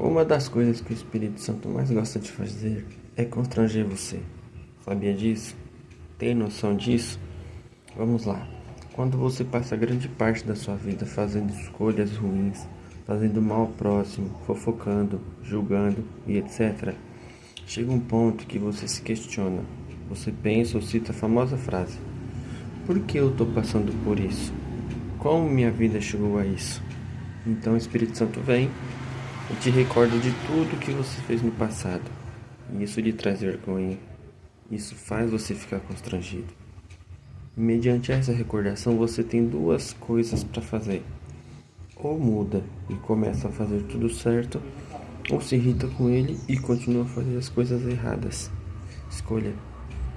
Uma das coisas que o Espírito Santo mais gosta de fazer é constranger você. Sabia disso? Tem noção disso? Vamos lá. Quando você passa grande parte da sua vida fazendo escolhas ruins, fazendo mal ao próximo, fofocando, julgando e etc., chega um ponto que você se questiona. Você pensa ou cita a famosa frase: Por que eu estou passando por isso? Como minha vida chegou a isso? Então o Espírito Santo vem e te recorda de tudo que você fez no passado. E isso lhe traz vergonha. Isso faz você ficar constrangido. Mediante essa recordação, você tem duas coisas para fazer. Ou muda e começa a fazer tudo certo, ou se irrita com ele e continua a fazer as coisas erradas. Escolha.